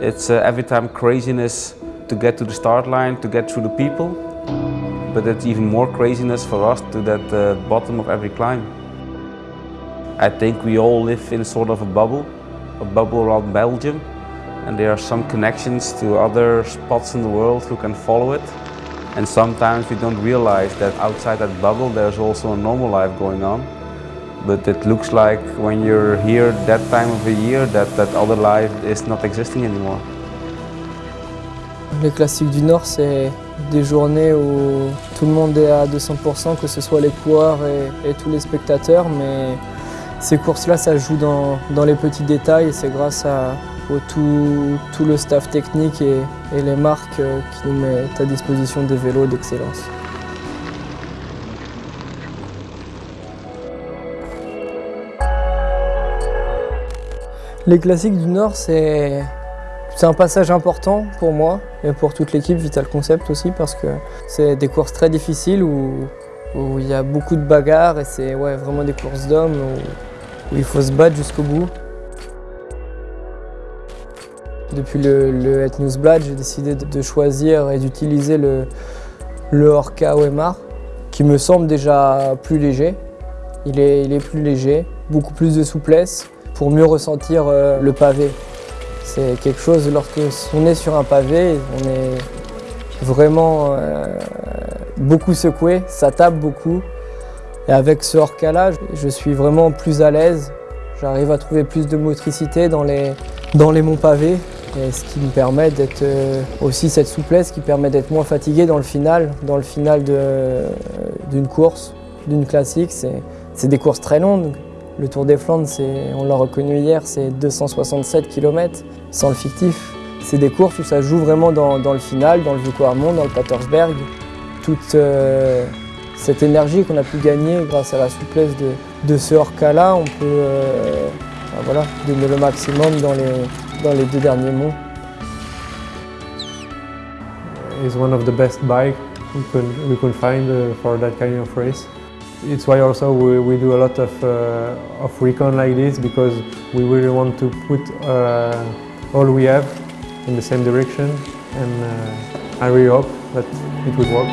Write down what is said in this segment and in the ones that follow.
It's uh, every time craziness to get to the start line, to get through the people. But it's even more craziness for us to that uh, bottom of every climb. I think we all live in sort of a bubble, a bubble around Belgium. And there are some connections to other spots in the world who can follow it. And sometimes we don't realize that outside that bubble there's also a normal life going on. But it looks like when you're here that time of the year that that other life is not existing anymore. Les classiques du Nord, c'est des journées où tout le monde est à 200%, que ce soit les coureurs et, tous les spectateurs, mais ces courses-là, ça joue dans, les petits détails et c'est grâce à tout, le staff technique et, et les marques euh, qui nous mettent à disposition des vélos d'excellence. Les classiques du Nord, c'est un passage important pour moi et pour toute l'équipe Vital Concept aussi parce que c'est des courses très difficiles où, il y a beaucoup de bagarres et c'est ouais, vraiment des courses d'hommes où, il faut se battre jusqu'au bout. Depuis le, le j'ai décidé de choisir et d'utiliser le, Orca OMR qui me semble déjà plus léger. Il est plus léger, beaucoup plus de souplesse pour mieux ressentir euh, le pavé. C'est quelque chose, lorsque on est sur un pavé, on est vraiment euh, beaucoup secoué, ça tape beaucoup. Et avec ce Orca-là, je suis vraiment plus à l'aise. J'arrive à trouver plus de motricité dans les, monts pavés. Ce qui me permet d'être euh, aussi cette souplesse qui permet d'être moins fatigué dans le final, dans le final d'une course, d'une classique. C'est des courses très longues. Le Tour des Flandres, on l'a reconnu hier, c'est 267 km sans le fictif. C'est des courses où ça joue vraiment dans, le final, dans le Vukovarmont, dans le Patersberg. Toute euh, cette énergie qu'on a pu gagner grâce à la souplesse de, ce Orca-là, on peut euh, voilà, donner le maximum dans les, deux derniers monts. It's one the best bikes we find uh, for race. It's why also we, we do a lot of, uh, of recon like this because we really want to put uh, all we have in the same direction and uh, I really hope that it will work.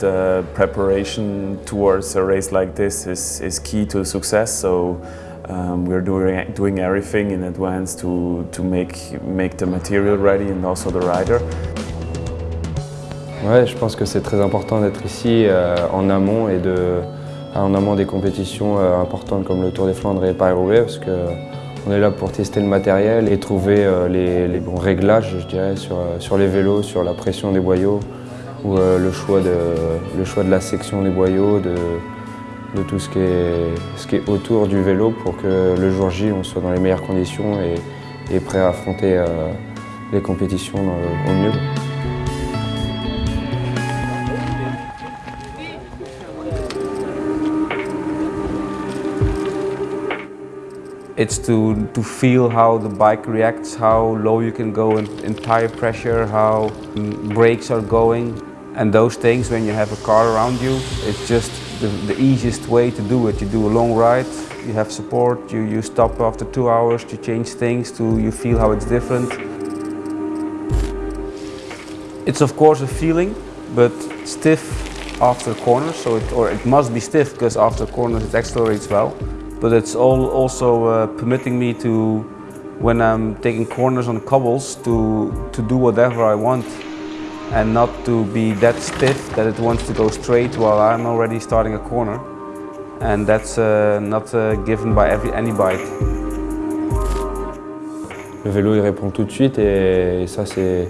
The preparation towards a race like this is, is key to success so um, we're doing, doing everything in advance to, to make, make the material ready and also the rider. Ouais, je pense que c'est très important d'être ici euh, en amont et en amont des compétitions euh, importantes comme le Tour des Flandres et Paris-Roubaix parce qu'on est là pour tester le matériel et trouver euh, les, bons réglages, je dirais, sur, les vélos, sur la pression des boyaux ou le, choix de, la section des boyaux, de, tout ce qui, est, autour du vélo pour que le jour J, on soit dans les meilleures conditions et, prêt à affronter les compétitions au mieux. It's to, to feel how the bike reacts, how low you can go in, in tire pressure, how brakes are going. And those things, when you have a car around you, it's just the, the easiest way to do it. You do a long ride, you have support, you, you stop after two hours, you change things, to you feel how it's different. It's of course a feeling, but stiff after corners, so it, or it must be stiff because after corners it accelerates well but it's all also uh, permitting me to, when I'm taking corners on cobbles, to, to do whatever I want and not to be that stiff that it wants to go straight while I'm already starting a corner. And that's uh, not uh, given by every, any bike. Le vélo il répond tout de suite et, et ça c'est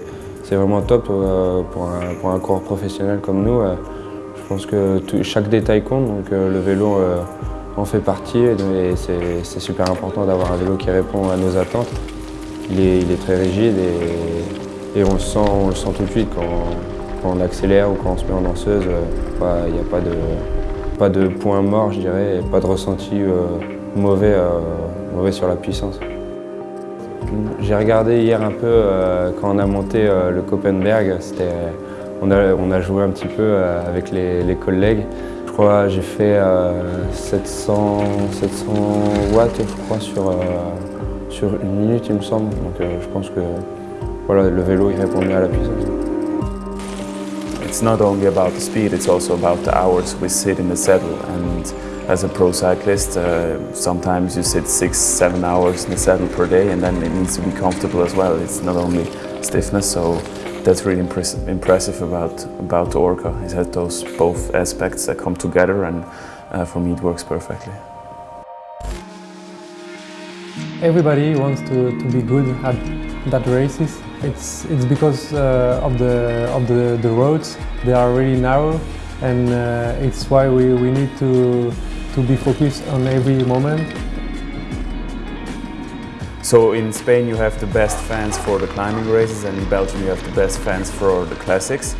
vraiment top euh, pour, un, pour un coureur professionnel comme nous. Euh, je pense que tout, chaque détail compte donc euh, le vélo en fait partie et c'est super important d'avoir un vélo qui répond à nos attentes. Il est, très rigide et, on, le sent, on tout de suite quand, on accélère ou quand on se met en danseuse. Il n'y a pas de, point mort, je dirais, et pas de ressenti euh, mauvais, euh, mauvais sur la puissance. J'ai regardé hier un peu euh, quand on a monté euh, le Copenberg, on a, on joué un petit peu euh, avec les collègues. Crois j'ai fait 700, 700 watts je crois sur, sur une minute il me semble. Donc je pense que voilà, le vélo il répond mieux à la puissance. It's not only about the speed, it's also about the hours we sit in the saddle. And as a pro cyclist, uh, sometimes you sit six, seven hours in the saddle per day, and then it needs to be comfortable as well. It's not only stiffness, so that's really impress impressive about about the Orca. It has those both aspects that come together, and uh, for me, it works perfectly. Everybody wants to, to be good at that races. It's, it's because uh, of, the, of the, the roads. They are really narrow and uh, it's why we, we need to, to be focused on every moment. So in Spain you have the best fans for the climbing races and in Belgium you have the best fans for the classics.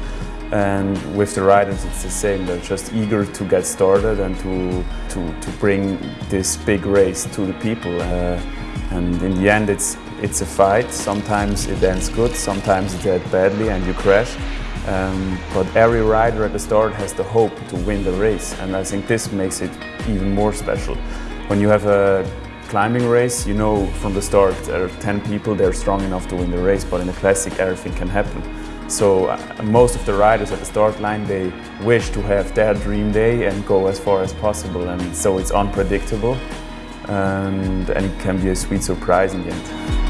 And with the riders it's the same, they're just eager to get started and to, to, to bring this big race to the people. Uh, and in the end it's, it's a fight, sometimes it ends good, sometimes it ends badly and you crash. Um, but every rider at the start has the hope to win the race and I think this makes it even more special. When you have a climbing race, you know from the start there are 10 people, they're strong enough to win the race, but in a classic everything can happen. So uh, most of the riders at the start line, they wish to have their dream day and go as far as possible and so it's unpredictable and, and it can be a sweet surprise in the end.